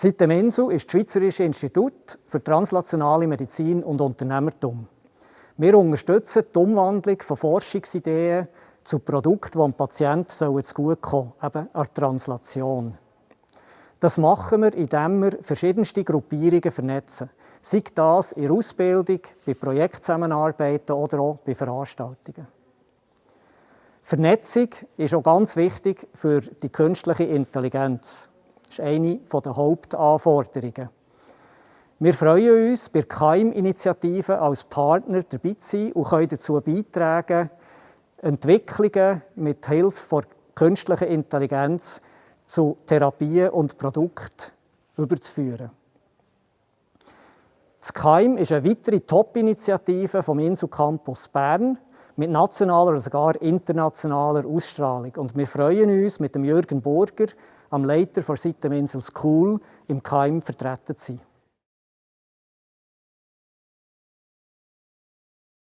Sitem-Insel ist das Schweizerische Institut für translationale Medizin und Unternehmertum. Wir unterstützen die Umwandlung von Forschungsideen zu Produkten, die dem Patienten zugutekommen sollen, eben an Translation. Das machen wir, indem wir verschiedenste Gruppierungen vernetzen, sei das in der Ausbildung, bei Projektzusammenarbeiten oder auch bei Veranstaltungen. Vernetzung ist auch ganz wichtig für die künstliche Intelligenz. Das ist eine der Hauptanforderungen. Wir freuen uns, bei der KEIM-Initiative als Partner dabei zu sein und können dazu beitragen, Entwicklungen mit Hilfe der künstlichen Intelligenz zu Therapien und Produkten überzuführen. Das KEIM ist eine weitere Top-Initiative vom Insel Campus Bern mit nationaler oder sogar internationaler Ausstrahlung. Und wir freuen uns, mit dem Jürgen Burger, am Leiter der Sitem-Insel School, im KEIM vertreten zu sein.